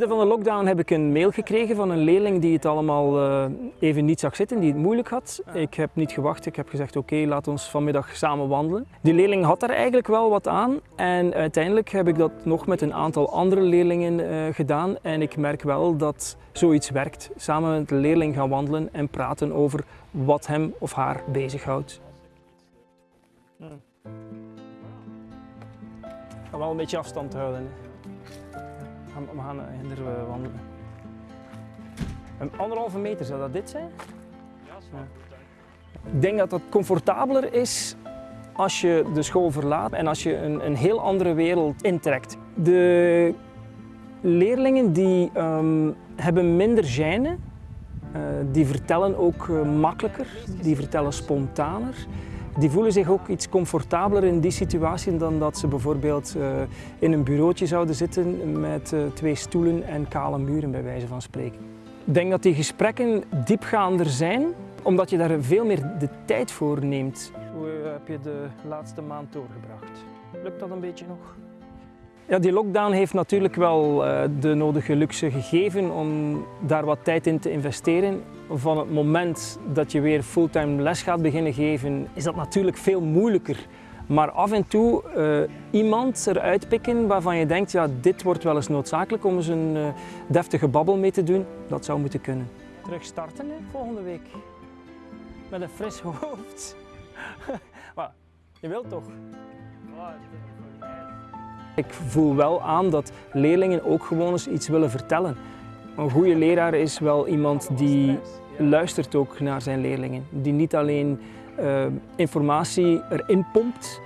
midden van de lockdown heb ik een mail gekregen van een leerling die het allemaal uh, even niet zag zitten, die het moeilijk had. Ik heb niet gewacht, ik heb gezegd oké, okay, laat ons vanmiddag samen wandelen. Die leerling had daar eigenlijk wel wat aan en uiteindelijk heb ik dat nog met een aantal andere leerlingen uh, gedaan en ik merk wel dat zoiets werkt. Samen met de leerling gaan wandelen en praten over wat hem of haar bezighoudt. Hmm. Ga wel een beetje afstand houden. Hè we gaan hinder eh, wandelen. Een anderhalve meter, zou dat dit zijn? Ja, zo. Ik denk dat het comfortabeler is als je de school verlaat en als je een, een heel andere wereld intrekt. De leerlingen die um, hebben minder gêne, uh, die vertellen ook uh, makkelijker, die vertellen spontaner die voelen zich ook iets comfortabeler in die situatie dan dat ze bijvoorbeeld uh, in een bureautje zouden zitten met uh, twee stoelen en kale muren bij wijze van spreken. Ik denk dat die gesprekken diepgaander zijn, omdat je daar veel meer de tijd voor neemt. Hoe uh, heb je de laatste maand doorgebracht? Lukt dat een beetje nog? Ja, die lockdown heeft natuurlijk wel uh, de nodige luxe gegeven om daar wat tijd in te investeren. Van het moment dat je weer fulltime les gaat beginnen geven, is dat natuurlijk veel moeilijker. Maar af en toe uh, iemand eruit pikken waarvan je denkt, ja, dit wordt wel eens noodzakelijk om eens een uh, deftige babbel mee te doen, dat zou moeten kunnen. Terug starten hè, volgende week. Met een fris hoofd. maar, je wilt toch? Ik voel wel aan dat leerlingen ook gewoon eens iets willen vertellen. Een goede leraar is wel iemand die luistert ook naar zijn leerlingen. Die niet alleen uh, informatie erin pompt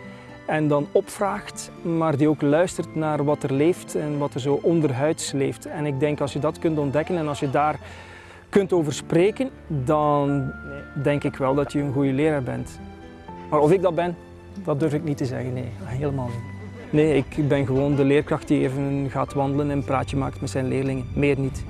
en dan opvraagt, maar die ook luistert naar wat er leeft en wat er zo onderhuids leeft. En ik denk als je dat kunt ontdekken en als je daar kunt over spreken, dan denk ik wel dat je een goede leraar bent. Maar of ik dat ben, dat durf ik niet te zeggen. Nee, helemaal niet. Nee, ik ben gewoon de leerkracht die even gaat wandelen en praatje maakt met zijn leerlingen. Meer niet.